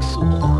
探。